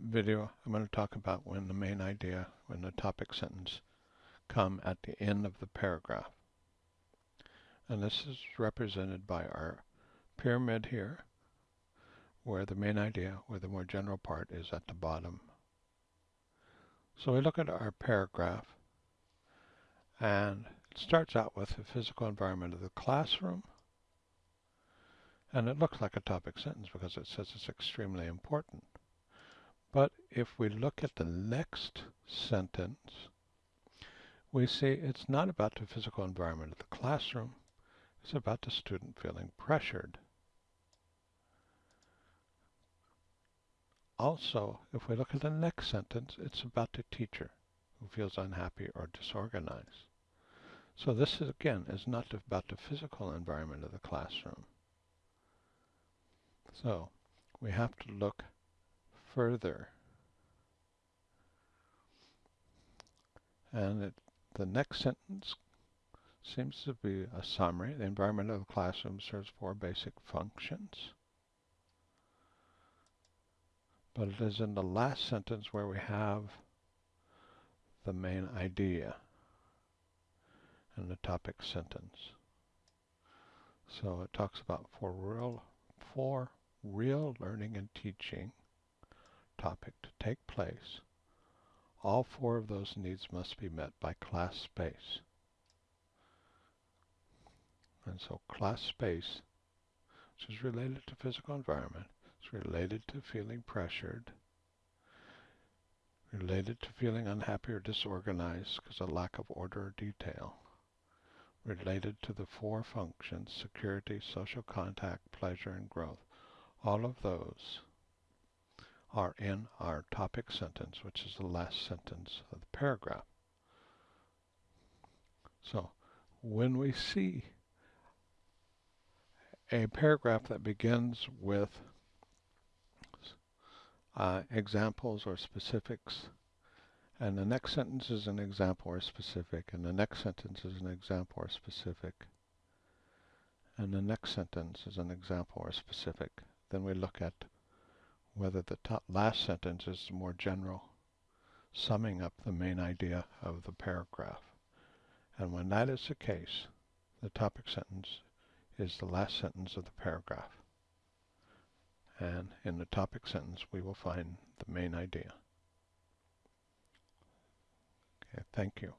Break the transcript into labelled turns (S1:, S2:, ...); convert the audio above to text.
S1: video, I'm going to talk about when the main idea, when the topic sentence come at the end of the paragraph. And this is represented by our pyramid here, where the main idea, where the more general part is at the bottom. So we look at our paragraph, and it starts out with the physical environment of the classroom, and it looks like a topic sentence because it says it's extremely important. But if we look at the next sentence, we see it's not about the physical environment of the classroom, it's about the student feeling pressured. Also, if we look at the next sentence, it's about the teacher who feels unhappy or disorganized. So this is, again is not about the physical environment of the classroom. So we have to look further. And it, the next sentence seems to be a summary. The environment of the classroom serves four basic functions. But it is in the last sentence where we have the main idea in the topic sentence. So it talks about for real, for real learning and teaching topic to take place, all four of those needs must be met by class space. And so class space, which is related to physical environment, is related to feeling pressured, related to feeling unhappy or disorganized because of lack of order or detail, related to the four functions, security, social contact, pleasure, and growth. All of those are in our topic sentence, which is the last sentence of the paragraph. So when we see a paragraph that begins with uh, examples or specifics, and the next sentence is an example or specific, and the next sentence is an example or specific, and the next sentence is an example or specific. Then we look at whether the last sentence is more general, summing up the main idea of the paragraph. And when that is the case, the topic sentence is the last sentence of the paragraph. And in the topic sentence, we will find the main idea. Okay, thank you.